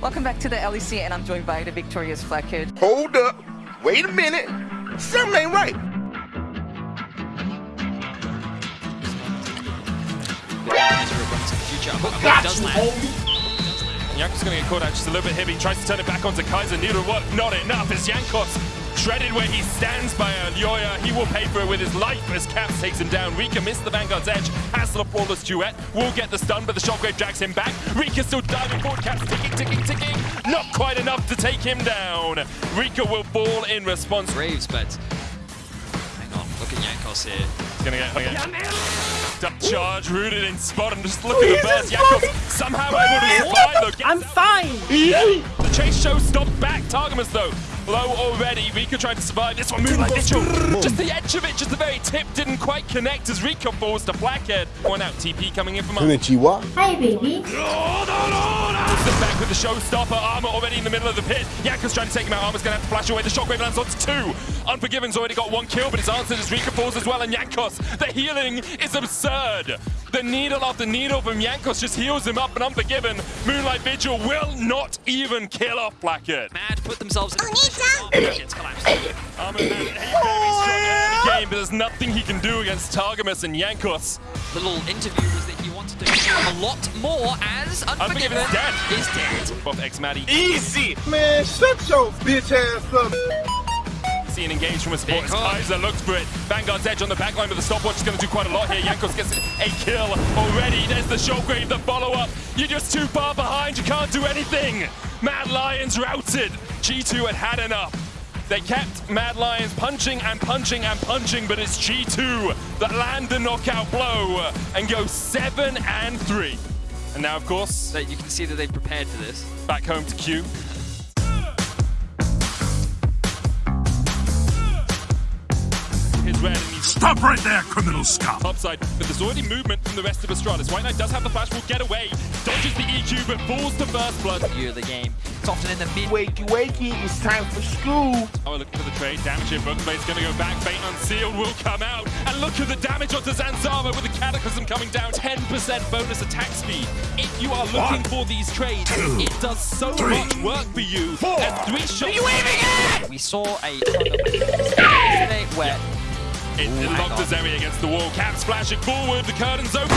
Welcome back to the LEC, and I'm joined by the victorious Blackhead. Hold up. Wait a minute. Something ain't right. Jankos going to get caught out just a little bit heavy. Tries to turn it back onto Kaiser. Neither work. Not enough. As Jankos shredded where he stands by Elyoya. He will pay for it with his life as Caps takes him down. Reeker missed the Vanguard's edge. Has the flawless duet. Will get the stun, but the Shockwave drags him back. Reeker still diving forward. Caps ticking, ticking, ticking. Not quite enough to take him down. Reeker will fall in response. Graves, but hang on, look at Jankos here. He's gonna get, gonna get duck charge rooted in spot and just look at the burst. Jankos somehow able to survive though. I'm fine. The chase show stopped back. Targamas though, low already. Reeker trying to survive. This one Moonlight Vigil. Just the edge of it, just the very tip didn't quite connect as Reeker falls to Blackhead. One out, TP coming in from up. Hi, baby. Step back with the showstopper. Armut already in the middle of the pit. Jankos trying to take him out. Armut's going to have to flash away. The shockwave lands on two. Unforgiven's already got one kill, but it's answered as Reeker falls as well. And Jankos, the healing is absurd. The needle after needle from Jankos just heals him up. And Unforgiven, Moonlight Vigil will not even kill off Blackhead. Mad put themselves in It's collapsed. Armut very strong early game, but there's nothing he can do against Targamas and Jankos. The little interview was that he wanted to do a lot more as Unforgiven Unforgiven is dead. is dead. Both X Maddie Easy. Man, shut your bitch ass up. See an engage from a support as Big hook. Kaiser looks for it. Vanguard's edge on the backline, but the stopwatch is going to do quite a lot here. Jankos gets a kill already. There's the Shockwave, the follow-up. You're just too far behind. You can't do anything. Mad Lions routed. G2 had had enough. They kept Mad Lions punching and punching and punching, but it's G2 that land the knockout blow and go 7 and 3. And now, of course, So you can see that they've prepared for this. back home to Q. Stop right there, criminal scum! topside, but there's already movement from the rest of Astralis. White Knight does have the flash, will get away, dodges the EQ, but falls to first blood. View of the game. It's often in the mid. Wakey, wakey. It's time for school. Oh, look for the trade. Damage here. Broken Blade's going to go back. Fate Unsealed will come out. And look at the damage onto Zanzarah with the Cataclysm coming down. 10% bonus attack speed. If you are looking One, for these trades, two, it does so three, much work for you. four. And three shots. We saw a yesterday where It, it hang locked on. Against the wall. Cap splashing forward. The curtain's open.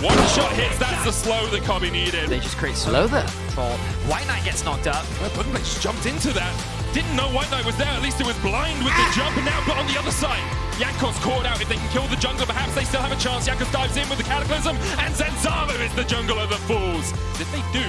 One shot hits. That's the slow that Kobbe needed. they just create slow there. Control. White Knight gets knocked up. Well, Broken Blade just jumped into that. Didn't know White Knight was there. At least it was blind with the ah. jump. And now, but on the other side, Jankos caught out. If they can kill the jungle, perhaps they still have a chance. Jankos dives in with the Cataclysm. And Zanzarah is the jungler that falls. If they do,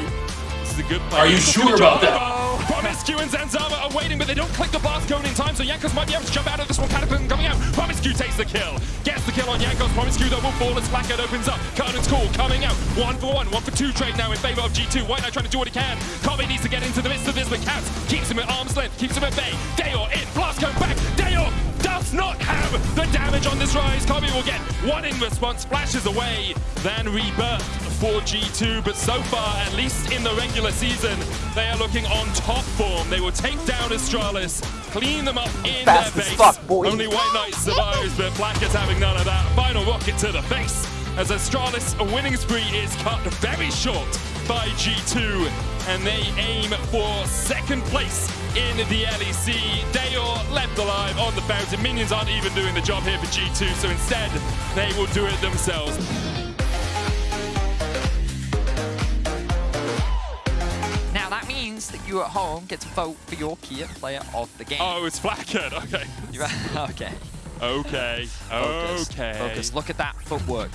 this is a good play. Are you sure about that? Promisq and Zanzarah are waiting, but they don't click the Bath cone in time, so Jankos might be able to jump out of this one. Cataclysm coming out. Promisq takes the kill. Gets the kill on Jankos. Promisq, though, will fall as Blackhead opens up. Curtain's call coming out. One for one, one for two trade now in favor of G2. White Knight trying to do what he can. Kobbe needs to get into the midst of this, but Caps keeps him at arm's length, keeps him at bay. Dajor damage on this rise. Kobbe will get one in response, flashes away, then rebirth for G2. But so far, at least in the regular season, they are looking on top form. They will take down Astralis, clean them up in Fast their base. fuck. Only White Knight survives, but Black is having none of that. Final rocket to the face as Astralis a winning spree is cut very short by G2 and they aim for second place in the LEC. Dajor left alive on the fountain. Minions aren't even doing the job here for G2, so instead they will do it themselves. Now that means that you at home get to vote for your key player of the game. Oh, it's Flackhead. Okay. You're- okay. Okay. Focus. Okay. Focus. Look at that footwork.